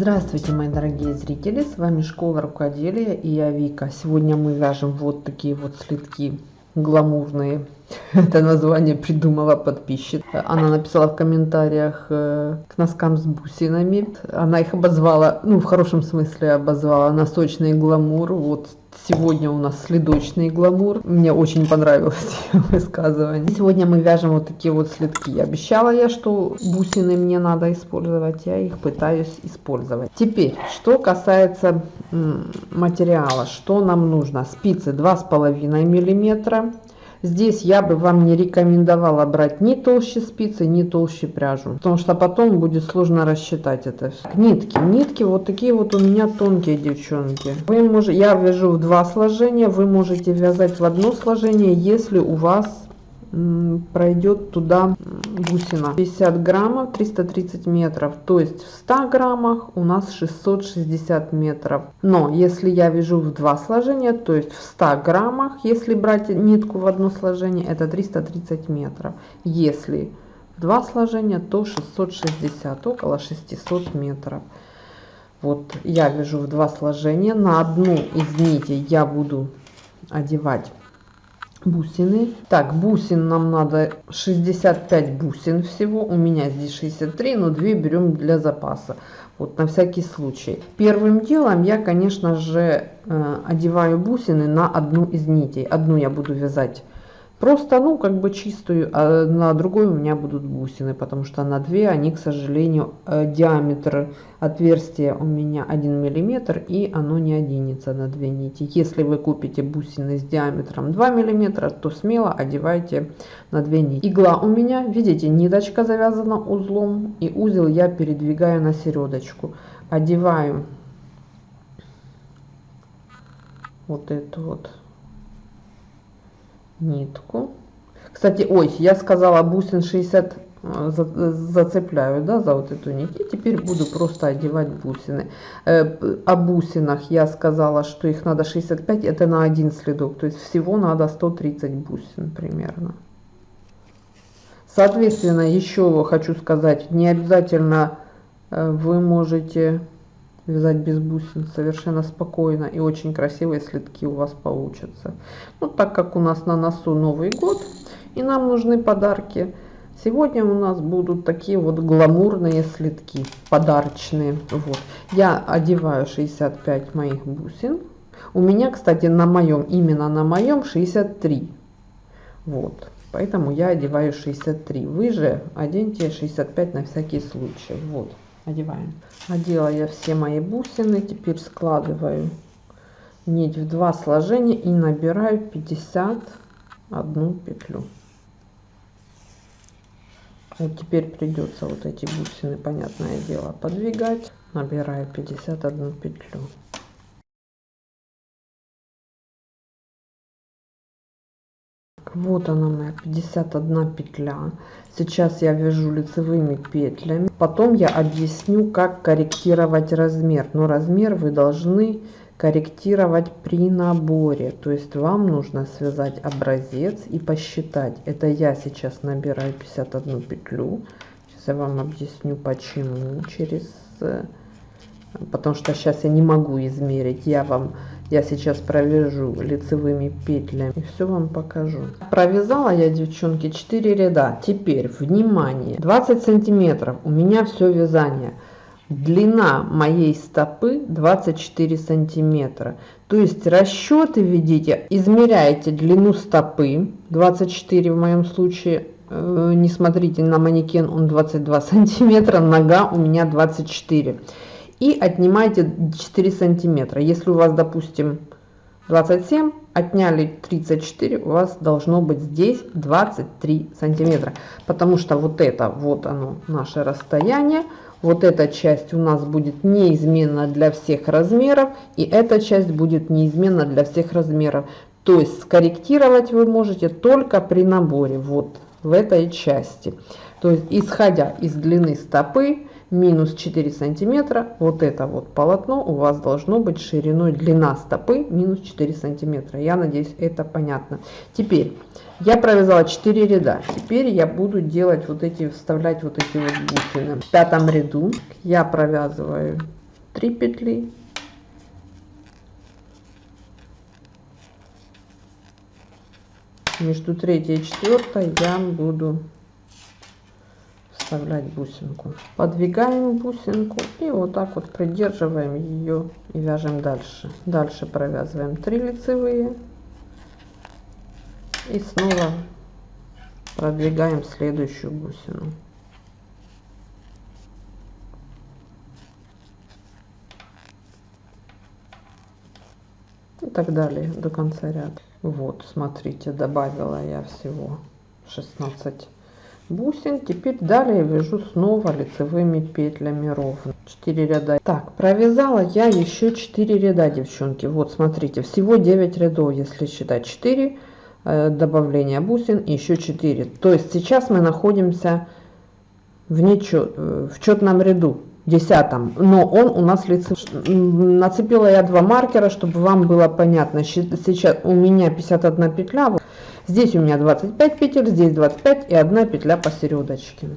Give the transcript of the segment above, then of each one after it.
Здравствуйте, мои дорогие зрители! С вами Школа Рукоделия и я Вика. Сегодня мы вяжем вот такие вот слитки гламурные. Это название придумала подписчик. Она написала в комментариях э, к носкам с бусинами. Она их обозвала, ну в хорошем смысле обозвала носочный гламур. Вот Сегодня у нас следочный гламур. Мне очень понравилось высказывание. Сегодня мы вяжем вот такие вот следки. Обещала я, что бусины мне надо использовать. Я их пытаюсь использовать. Теперь, что касается материала. Что нам нужно? Спицы 2,5 миллиметра Здесь я бы вам не рекомендовала брать ни толще спицы, ни толще пряжу, потому что потом будет сложно рассчитать это все. Нитки. Нитки вот такие вот у меня тонкие, девчонки. Вы можете, я вяжу в два сложения, вы можете вязать в одно сложение, если у вас пройдет туда бусина 50 граммов 330 метров. То есть в 100 граммах у нас 660 метров. Но если я вяжу в два сложения то есть в 100 граммах если брать нитку в одно сложение это 330 метров. Если два сложения то 660 около 600 метров. Вот я вяжу в два сложения. На одну из нитей я буду одевать бусины. Так, бусин нам надо 65 бусин всего. У меня здесь 63, но 2 берем для запаса. Вот на всякий случай. Первым делом я, конечно же, э, одеваю бусины на одну из нитей. Одну я буду вязать Просто, ну, как бы чистую, а на другой у меня будут бусины, потому что на две они, к сожалению, э, диаметр отверстия у меня 1 миллиметр, и оно не оденется на две нити. Если вы купите бусины с диаметром 2 миллиметра, то смело одевайте на две нити. Игла у меня, видите, ниточка завязана узлом, и узел я передвигаю на середочку. Одеваю вот эту вот нитку. Кстати, ой, я сказала бусин 60 э, зацепляю, да, за вот эту нить. И теперь буду просто одевать бусины. Э, о бусинах я сказала, что их надо 65, это на один следок. То есть всего надо 130 бусин примерно. Соответственно, еще хочу сказать, не обязательно э, вы можете вязать без бусин совершенно спокойно и очень красивые следки у вас получатся. Ну, так как у нас на носу Новый год и нам нужны подарки, сегодня у нас будут такие вот гламурные следки, подарочные. Вот. Я одеваю 65 моих бусин. У меня, кстати, на моем, именно на моем 63. Вот. Поэтому я одеваю 63. Вы же оденьте 65 на всякий случай. Вот одеваем. Одела я все мои бусины, теперь складываю нить в два сложения и набираю 51 петлю. Вот теперь придется вот эти бусины, понятное дело, подвигать. Набираю 51 петлю. Вот она моя 51 петля. Сейчас я вяжу лицевыми петлями. Потом я объясню как корректировать размер. Но размер вы должны корректировать при наборе. То есть вам нужно связать образец и посчитать. Это я сейчас набираю 51 петлю. Сейчас я вам объясню почему. Через э, потому что сейчас я не могу измерить. Я вам я сейчас провяжу лицевыми петлями и все вам покажу. Провязала я девчонки 4 ряда. Теперь внимание 20 сантиметров. У меня все вязание. Длина моей стопы 24 сантиметра. То есть расчеты ведите измеряете длину стопы 24 в моем случае э, не смотрите на манекен он 22 сантиметра нога у меня 24 и отнимайте 4 сантиметра. Если у вас, допустим, 27, отняли 34, у вас должно быть здесь 23 сантиметра. Потому что вот это, вот оно, наше расстояние. Вот эта часть у нас будет неизменна для всех размеров. И эта часть будет неизменна для всех размеров. То есть скорректировать вы можете только при наборе. Вот в этой части. То есть исходя из длины стопы минус 4 сантиметра вот это вот полотно у вас должно быть шириной длина стопы минус 4 сантиметра. Я надеюсь это понятно. Теперь я провязала 4 ряда. Теперь я буду делать вот эти вставлять вот эти вот бусины в пятом ряду я провязываю 3 петли. Между третьей и четвертой я буду вставлять бусинку. Подвигаем бусинку и вот так вот придерживаем ее и вяжем дальше. Дальше провязываем 3 лицевые. И снова продвигаем следующую бусину. И так далее до конца ряда. Вот смотрите добавила я всего 16 бусин. Теперь далее вяжу снова лицевыми петлями ровно. 4 ряда. Так провязала я еще 4 ряда девчонки. Вот смотрите всего 9 рядов если считать. 4 э, добавления бусин еще 4 то есть сейчас мы находимся в нечет э, в четном ряду десятом. Но он у нас лице нацепила я два маркера чтобы вам было понятно. Сейчас у меня 51 петля здесь у меня 25 петель здесь 25 и одна петля посередочке.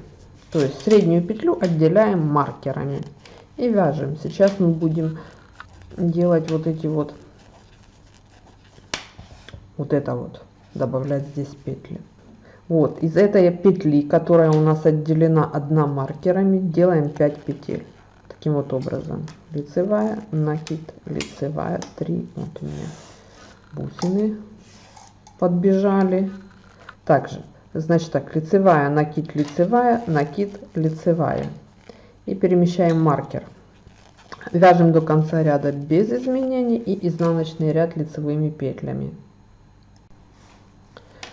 То есть среднюю петлю отделяем маркерами. И вяжем. Сейчас мы будем делать вот эти вот вот это вот добавлять здесь петли. Вот из этой петли которая у нас отделена одна маркерами делаем 5 петель. Таким вот образом. Лицевая накид лицевая 3 вот у меня бусины подбежали. Также значит так лицевая накид лицевая накид лицевая. И перемещаем маркер. Вяжем до конца ряда без изменений и изнаночный ряд лицевыми петлями.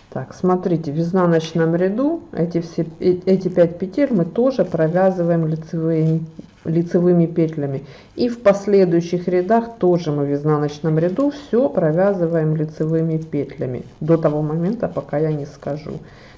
Так, смотрите, в изнаночном ряду эти, все, э, эти 5 петель мы тоже провязываем лицевыми, лицевыми петлями. И в последующих рядах тоже мы в изнаночном ряду все провязываем лицевыми петлями. До того момента, пока я не скажу.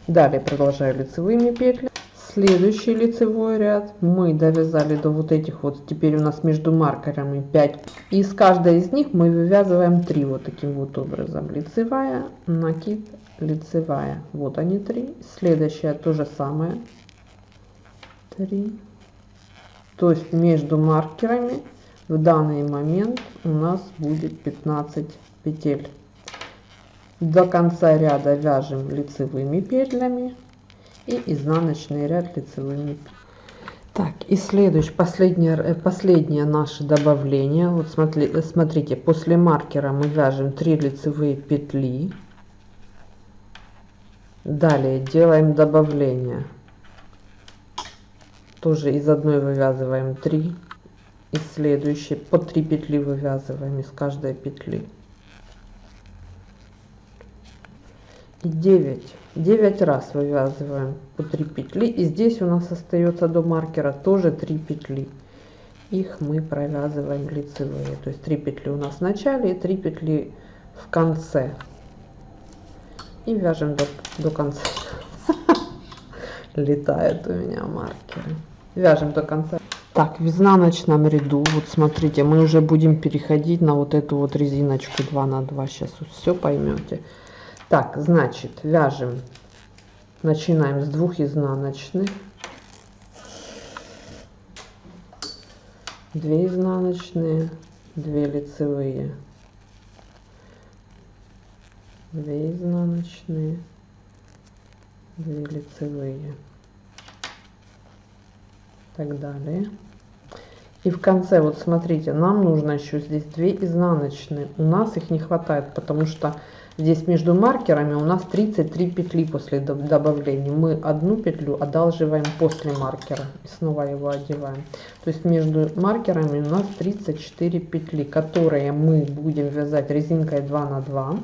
Далее продолжаю лицевыми петлями. Следующий лицевой ряд мы довязали до вот этих вот, теперь у нас между маркерами 5. И из каждой из них мы вывязываем 3 вот таким вот образом. Лицевая, накид, лицевая вот они три следующая то же самое 3 то есть между маркерами в данный момент у нас будет 15 петель. До конца ряда вяжем лицевыми петлями и изнаночный ряд лицевыми так и следующее последнее э, последнее наше добавление. Вот смотри, смотрите после маркера мы вяжем 3 лицевые петли. Далее делаем добавление. Тоже из одной вывязываем 3. Из следующей по 3 петли вывязываем из каждой петли. И 9. 9 раз вывязываем по 3 петли. И здесь у нас остается до маркера тоже 3 петли. Их мы провязываем лицевые. То есть 3 петли у нас в начале и 3 петли в конце и вяжем до, до конца. Летает у меня маркеры. Вяжем до конца. Так, в изнаночном ряду, вот смотрите, мы уже будем переходить на вот эту вот резиночку 2 на 2. Сейчас все поймете. Так, значит, вяжем. Начинаем с двух изнаночных. 2 изнаночные, 2 лицевые. 2 изнаночные 2 лицевые так далее. И в конце вот смотрите нам нужно еще здесь 2 изнаночные. У нас их не хватает потому что здесь между маркерами у нас 33 петли после добавления. Мы одну петлю одалживаем после маркера и снова его одеваем. То есть между маркерами у нас 34 петли которые мы будем вязать резинкой 2 на 2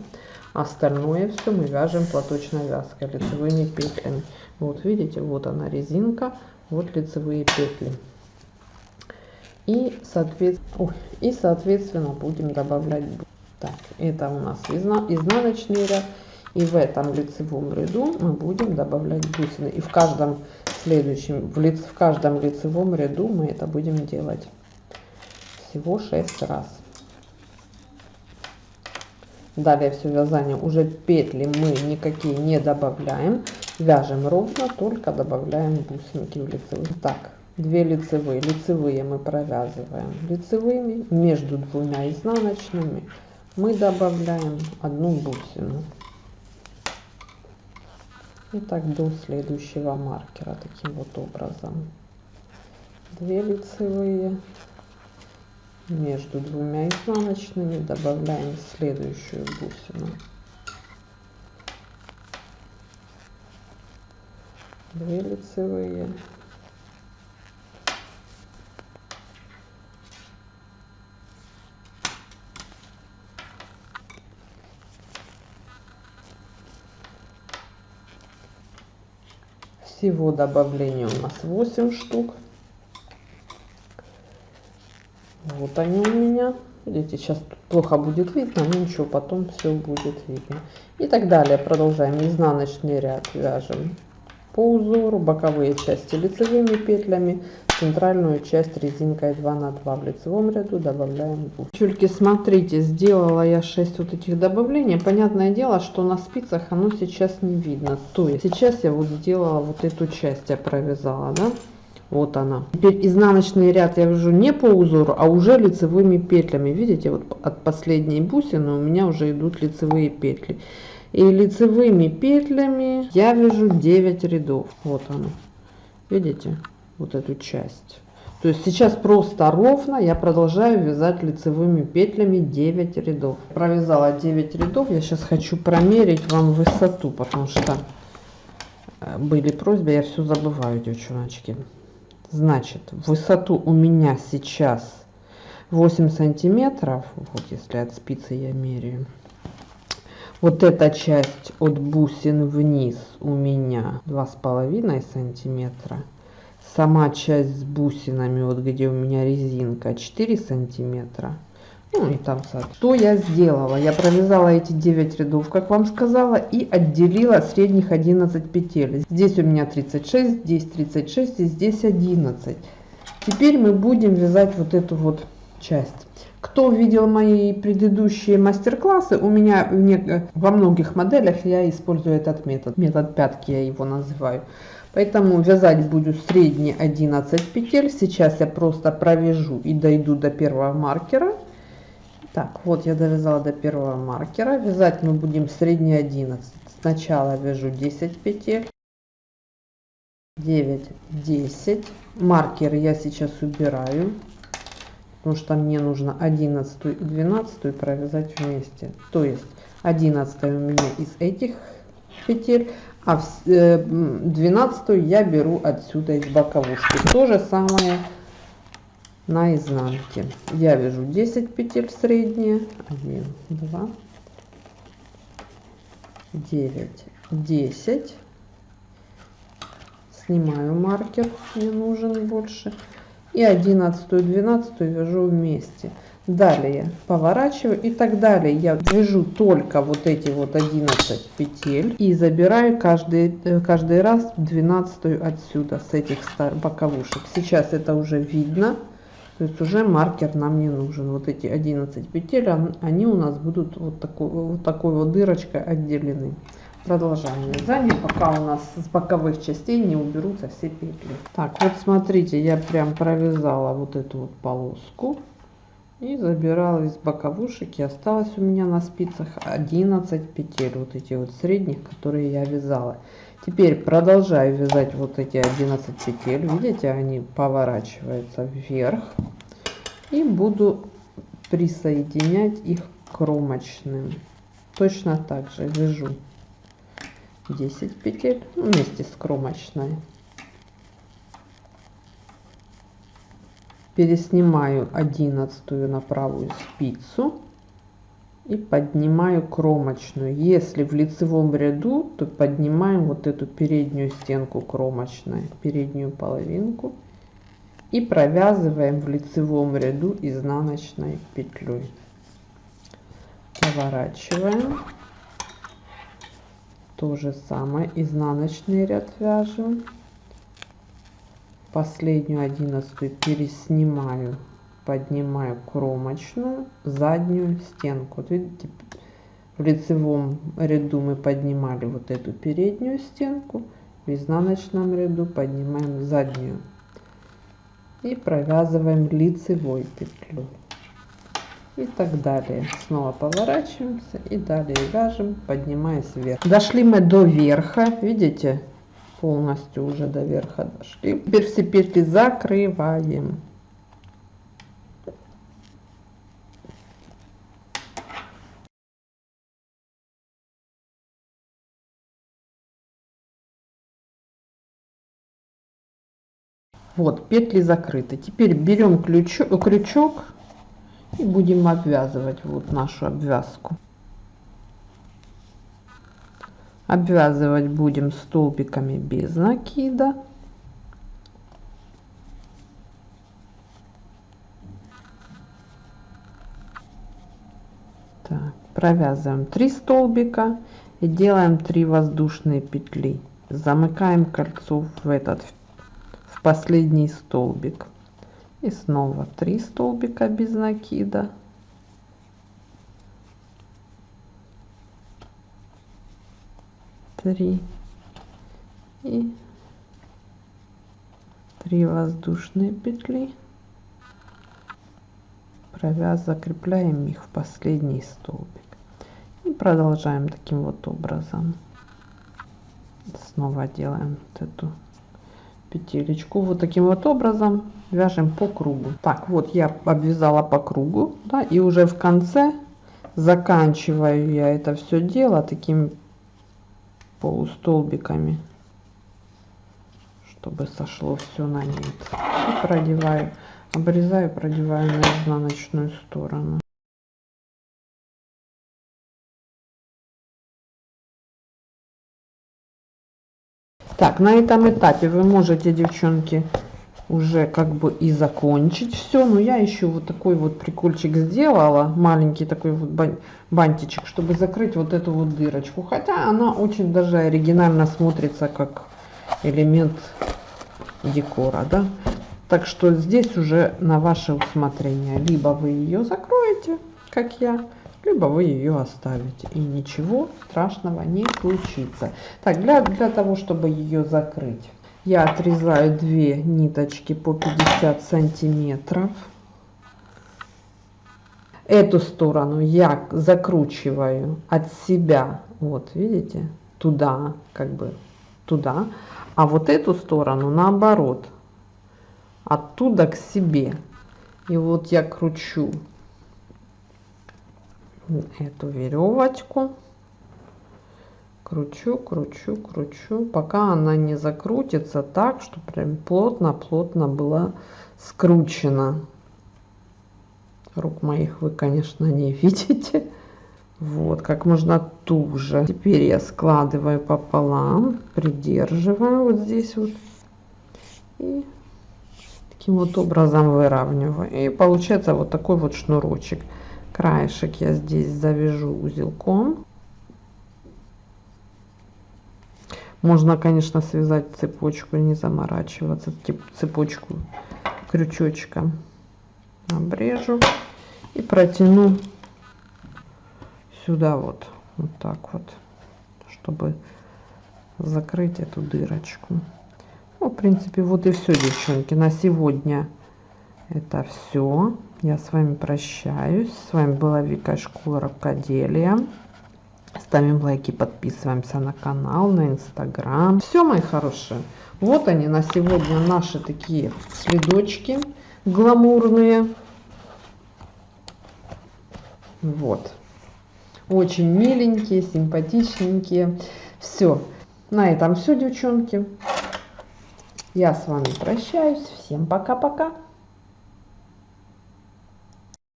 остальное все мы вяжем платочной вязкой лицевыми петлями. Вот видите вот она резинка вот лицевые петли. И соответственно и соответственно будем добавлять так это у нас изна изнаночный ряд. И в этом лицевом ряду мы будем добавлять бусины. И в каждом следующем в, лиц, в каждом лицевом ряду мы это будем делать всего 6 раз. Далее все вязание уже петли мы никакие не добавляем вяжем ровно только добавляем бусинки в лицевые. Так 2 лицевые. Лицевые мы провязываем лицевыми между двумя изнаночными. Мы добавляем одну бусину. И так до следующего маркера таким вот образом. 2 лицевые между двумя изнаночными. Добавляем следующую бусину 2 лицевые всего добавления у нас 8 штук. Вот они у меня. Видите сейчас плохо будет видно но ничего потом все будет видно. И так далее. Продолжаем. Изнаночный ряд вяжем по узору боковые части лицевыми петлями центральную часть резинкой 2 на 2 в лицевом ряду добавляем девчульки смотрите сделала я 6 вот этих добавлений. Понятное дело что на спицах оно сейчас не видно. То есть сейчас я вот сделала вот эту часть я провязала да? Вот она. Теперь изнаночный ряд я вяжу не по узору а уже лицевыми петлями. Видите вот от последней бусины у меня уже идут лицевые петли и лицевыми петлями я вяжу 9 рядов вот оно видите вот эту часть. То есть сейчас просто ровно я продолжаю вязать лицевыми петлями 9 рядов. Провязала 9 рядов. Я сейчас хочу промерить вам высоту, потому что э, были просьбы, я все забываю, девчоночки. Значит, высоту у меня сейчас 8 сантиметров. Вот если от спицы я меряю. Вот эта часть от бусин вниз у меня два с половиной сантиметра. Сама часть с бусинами вот где у меня резинка 4 сантиметра. Ну и там что я сделала? Я провязала эти 9 рядов как вам сказала и отделила средних 11 петель. Здесь у меня 36 здесь 36 и здесь 11 теперь мы будем вязать вот эту вот часть кто видел мои предыдущие мастер-классы, у меня во многих моделях я использую этот метод, метод пятки я его называю. Поэтому вязать буду средние 11 петель. Сейчас я просто провяжу и дойду до первого маркера. Так, вот я довязала до первого маркера. Вязать мы будем средние 11. Сначала вяжу 10 петель. 9, 10. Маркер я сейчас убираю. Потому что мне нужно 11 и 12 провязать вместе. То есть 11 у меня из этих петель, а 12 э, я беру отсюда из боковушки. То же самое на изнанке я вяжу 10 петель средние. 1 2 9 10 снимаю маркер мне нужен больше и 11 12 вяжу вместе. Далее поворачиваю и так далее. Я вяжу только вот эти вот 11 петель и забираю каждый э, каждый раз 12 отсюда с этих боковушек. Сейчас это уже видно. То есть уже маркер нам не нужен. Вот эти 11 петель они у нас будут вот такой вот такой вот дырочкой отделены продолжаем вязание пока у нас с боковых частей не уберутся все петли. Так вот смотрите я прям провязала вот эту вот полоску и забирала из боковушек. И осталось у меня на спицах 11 петель вот эти вот средних которые я вязала. Теперь продолжаю вязать вот эти 11 петель. Видите они поворачиваются вверх. И буду присоединять их кромочным. Точно так же вяжу 10 петель вместе с кромочной. Переснимаю одиннадцатую на правую спицу и поднимаю кромочную. Если в лицевом ряду то поднимаем вот эту переднюю стенку кромочной переднюю половинку и провязываем в лицевом ряду изнаночной петлей. Поворачиваем то же самое. Изнаночный ряд вяжем. Последнюю одиннадцатую переснимаю поднимаю кромочную заднюю стенку. Вот видите в лицевом ряду мы поднимали вот эту переднюю стенку в изнаночном ряду поднимаем заднюю. И провязываем лицевой петлю и так далее. Снова поворачиваемся и далее вяжем поднимаясь вверх. Дошли мы до верха видите? Полностью уже до верха дошли. Теперь все петли закрываем. Вот, петли закрыты. Теперь берем крючок, крючок и будем обвязывать вот нашу обвязку. Обвязывать будем столбиками без накида. Так, провязываем 3 столбика и делаем 3 воздушные петли. Замыкаем кольцо в этот в последний столбик. И снова 3 столбика без накида. Три. И три воздушные петли. Провяз закрепляем их в последний столбик. И продолжаем таким вот образом. Снова делаем вот эту петелечку вот таким вот образом вяжем по кругу. Так вот я обвязала по кругу да, и уже в конце заканчиваю я это все дело такими полустолбиками чтобы сошло все на нет. И продеваю обрезаю продеваю на изнаночную сторону Так, на этом этапе вы можете, девчонки, уже как бы и закончить все. Но я еще вот такой вот прикольчик сделала, маленький такой вот бантичек, чтобы закрыть вот эту вот дырочку. Хотя она очень даже оригинально смотрится как элемент декора, да. Так что здесь уже на ваше усмотрение. Либо вы ее закроете, как я, либо вы ее оставите и ничего страшного не случится. Так для для того чтобы ее закрыть я отрезаю две ниточки по 50 сантиметров. Эту сторону я закручиваю от себя вот видите туда как бы туда а вот эту сторону наоборот оттуда к себе. И вот я кручу эту веревочку. Кручу кручу кручу пока она не закрутится так что прям плотно плотно была скручена. Рук моих вы конечно не видите. Вот как можно туже. Теперь я складываю пополам придерживаю вот здесь вот. И таким вот образом выравниваю. И получается вот такой вот шнурочек краешек я здесь завяжу узелком. Можно конечно связать цепочку не заморачиваться цепочку крючочком обрежу и протяну сюда вот вот так вот чтобы закрыть эту дырочку. Ну, в принципе вот и все девчонки. На сегодня это все я с вами прощаюсь. С вами была вика школа рукоделия ставим лайки подписываемся на канал на инстаграм. Все мои хорошие. Вот они на сегодня наши такие следочки гламурные. Вот. Очень миленькие симпатичненькие. Все на этом все девчонки. Я с вами прощаюсь. Всем пока пока